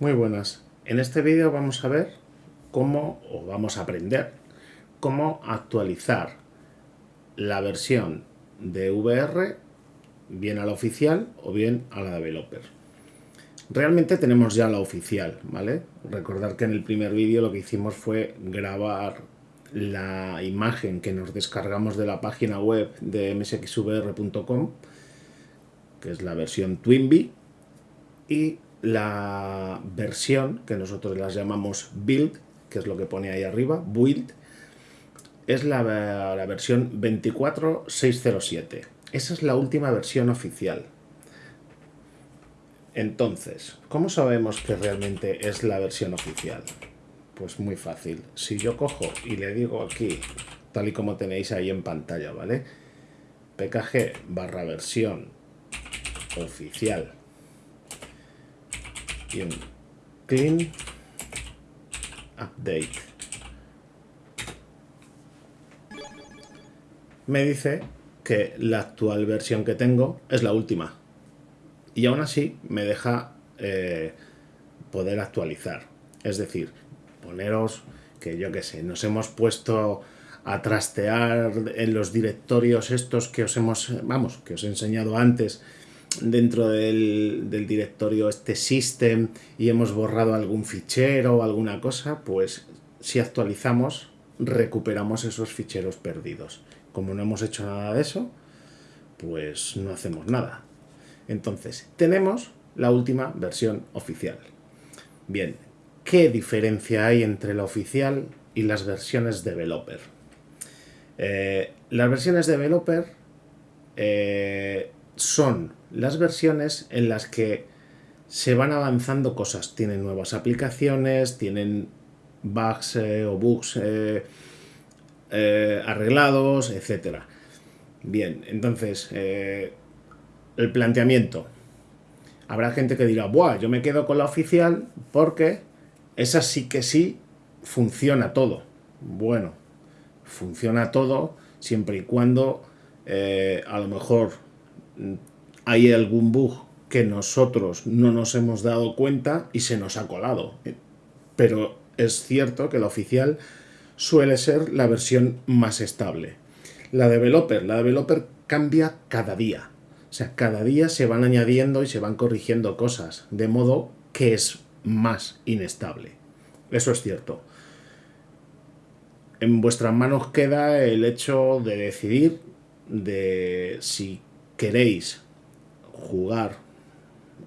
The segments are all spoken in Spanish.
Muy buenas. En este vídeo vamos a ver cómo, o vamos a aprender, cómo actualizar la versión de VR bien a la oficial o bien a la developer. Realmente tenemos ya la oficial, ¿vale? Recordar que en el primer vídeo lo que hicimos fue grabar la imagen que nos descargamos de la página web de msxvr.com, que es la versión Twinbee, y la versión que nosotros las llamamos build, que es lo que pone ahí arriba, build, es la, la versión 24607. Esa es la última versión oficial. Entonces, ¿cómo sabemos que realmente es la versión oficial? Pues muy fácil. Si yo cojo y le digo aquí, tal y como tenéis ahí en pantalla, ¿vale? pkg barra versión oficial clean update. Me dice que la actual versión que tengo es la última. Y aún así me deja eh, poder actualizar. Es decir, poneros que yo que sé, nos hemos puesto a trastear en los directorios estos que os hemos, vamos, que os he enseñado antes, dentro del, directorio este system y hemos borrado algún fichero o alguna cosa, pues si actualizamos recuperamos esos ficheros perdidos. Como no hemos hecho nada de eso, pues no hacemos nada. Entonces, tenemos la última versión oficial. Bien, ¿qué diferencia hay entre la oficial y las versiones developer? Eh, las versiones developer eh, son las versiones en las que se van avanzando cosas. Tienen nuevas aplicaciones, tienen bugs eh, o bugs eh, eh, arreglados, etc. Bien, entonces, el planteamiento. Habrá gente que dirá, Buah, yo me quedo con la oficial porque esa sí que sí funciona todo. Bueno, funciona todo siempre y cuando a lo mejor hay algún bug que nosotros no nos hemos dado cuenta y se nos ha colado. Pero es cierto que la oficial suele ser la versión más estable. La developer, la developer cambia cada día. O sea, cada día se van añadiendo y se van corrigiendo cosas, de modo que es más inestable. Eso es cierto. En vuestras manos queda el hecho de decidir de si queréis jugar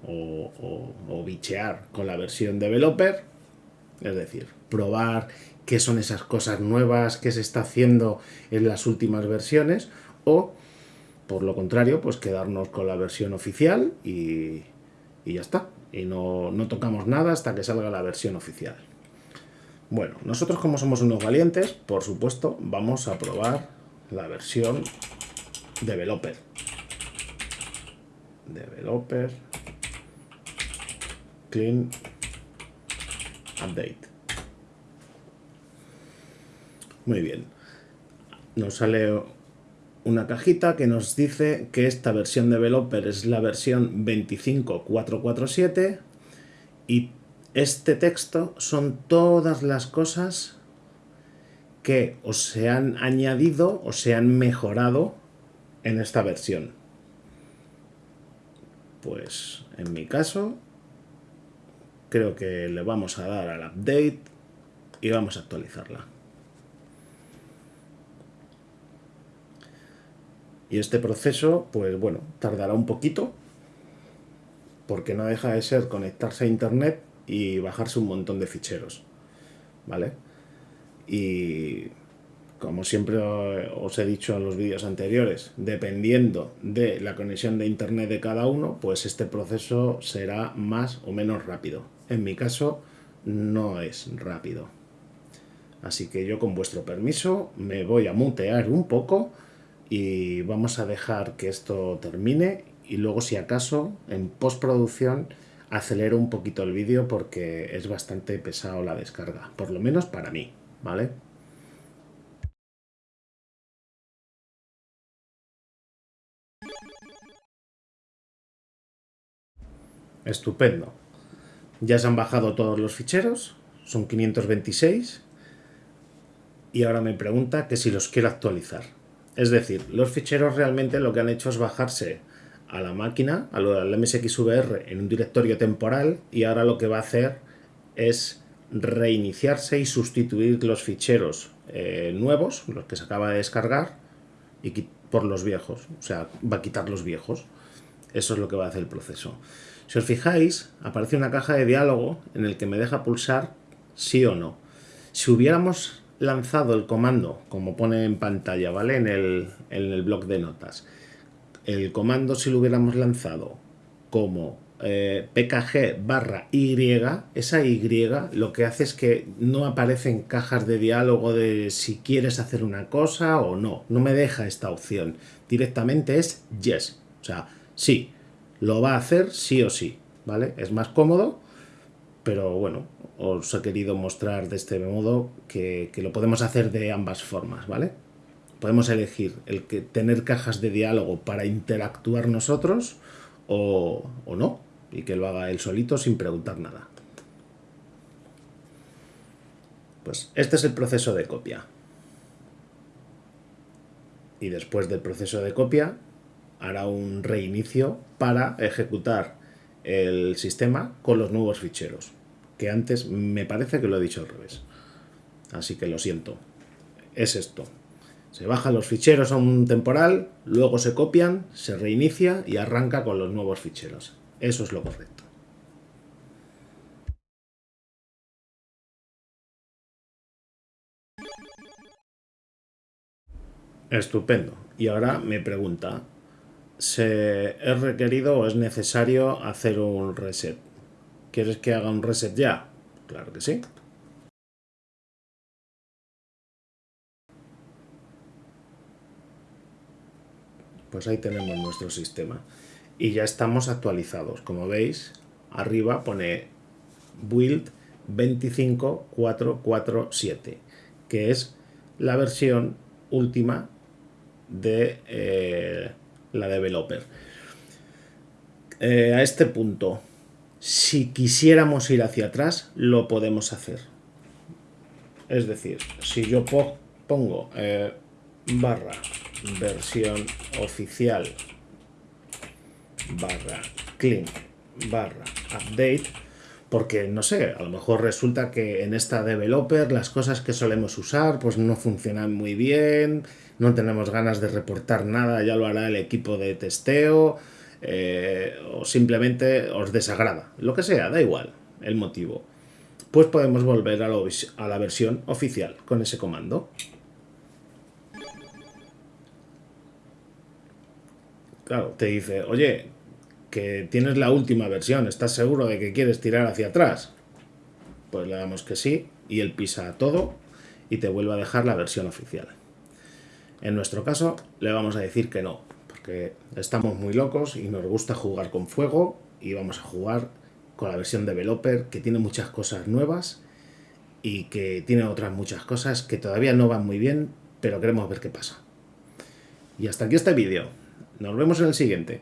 o, bichear con la versión developer, es decir, probar qué son esas cosas nuevas que se está haciendo en las últimas versiones, o por lo contrario, pues quedarnos con la versión oficial y, ya está. Y no, no tocamos nada hasta que salga la versión oficial. Bueno, nosotros como somos unos valientes, por supuesto, vamos a probar la versión developer developer. Clean. Update. Muy bien. Nos sale una cajita que nos dice que esta versión developer es la versión 25447 y este texto son todas las cosas que o se han añadido o se han mejorado en esta versión. Pues en mi caso, creo que le vamos a dar al update y vamos a actualizarla. Y este proceso, pues bueno, tardará un poquito, porque no deja de ser conectarse a internet y bajarse un montón de ficheros, ¿vale? Y como siempre os he dicho en los vídeos anteriores, dependiendo de la conexión de internet de cada uno, pues este proceso será más o menos rápido. En mi caso, no es rápido. Así que yo con vuestro permiso me voy a mutear un poco y vamos a dejar que esto termine y luego si acaso en postproducción acelero un poquito el vídeo porque es bastante pesado la descarga, por lo menos para mí, ¿vale? Estupendo. Ya se han bajado todos los ficheros, son 526, y ahora me pregunta que si los quiero actualizar. Es decir, los ficheros realmente lo que han hecho es bajarse a la máquina, al MSXVR, en un directorio temporal, y ahora lo que va a hacer es reiniciarse y sustituir los ficheros eh, nuevos, los que se acaba de descargar, y por los viejos. O sea, va a quitar los viejos. Eso es lo que va a hacer el proceso. Si os fijáis, aparece una caja de diálogo en el que me deja pulsar sí o no. Si hubiéramos lanzado el comando, como pone en pantalla, ¿vale? En el, en el bloc de notas. El comando, si lo hubiéramos lanzado como eh, pkg barra y, esa y lo que hace es que no aparecen cajas de diálogo de si quieres hacer una cosa o no. No me deja esta opción. Directamente es yes. O sea, sí, lo va a hacer sí o sí. ¿Vale? Es más cómodo, pero bueno, os he querido mostrar de este modo que, lo podemos hacer de ambas formas, ¿vale? Podemos elegir el que tener cajas de diálogo para interactuar nosotros o no, y que lo haga él solito sin preguntar nada. Pues este es el proceso de copia. Y después del proceso de copia hará un reinicio para ejecutar el sistema con los nuevos ficheros. Que antes me parece que lo he dicho al revés. Así que lo siento. Es esto. Se bajan los ficheros a un temporal, luego se copian, se reinicia y arranca con los nuevos ficheros. Eso es lo correcto. Estupendo. Y ahora me pregunta, ¿se ¿es requerido o es necesario hacer un reset? ¿Quieres que haga un reset ya? Claro que sí. Pues ahí tenemos nuestro sistema y ya estamos actualizados. Como veis, arriba pone build 25447, que es la versión última de eh, la developer. Eh, a este punto, si quisiéramos ir hacia atrás, lo podemos hacer. Es decir, si yo pongo eh, barra versión oficial barra clean barra update porque no sé, a lo mejor resulta que en esta developer las cosas que solemos usar pues no funcionan muy bien, no tenemos ganas de reportar nada, ya lo hará el equipo de testeo eh, o simplemente os desagrada, lo que sea, da igual el motivo. Pues podemos volver a, a la versión oficial con ese comando. Claro, te dice, oye, que tienes la última versión, ¿estás seguro de que quieres tirar hacia atrás? Pues le damos que sí y él pisa todo y te vuelve a dejar la versión oficial. En nuestro caso le vamos a decir que no, porque estamos muy locos y nos gusta jugar con fuego y vamos a jugar con la versión developer que tiene muchas cosas nuevas y que tiene otras muchas cosas que todavía no van muy bien, pero queremos ver qué pasa. Y hasta aquí este vídeo. Nos vemos en el siguiente.